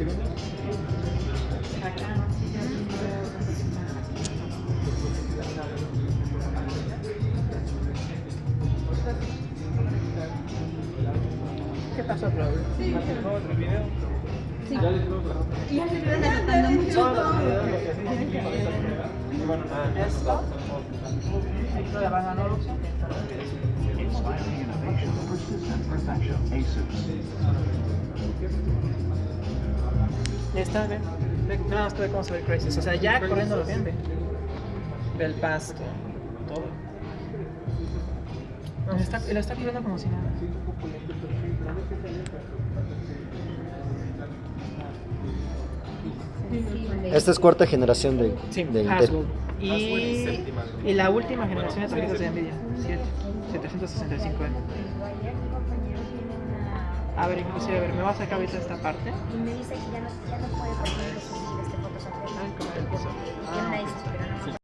¿Qué pasó, Claudio? Sí. ¿Otro video? Sí. Y ya se agotando mucho. Bueno. Inspiring innovation, persistent perfection. Asus. Ya está, ve. Ve, nada más ve cómo se ve el Crisis. O sea, ya corriendo lo bien, ve. Ve el pasto, todo. No, está, lo está corriendo como si nada. Esta es cuarta generación de, Sí, de Intel. Y, y la última generación de tarjetas de Nvidia, 7, 765M. A ver, inclusive, a ver, me voy a sacar ahorita esta parte. Y me dice que ya no, ya no puede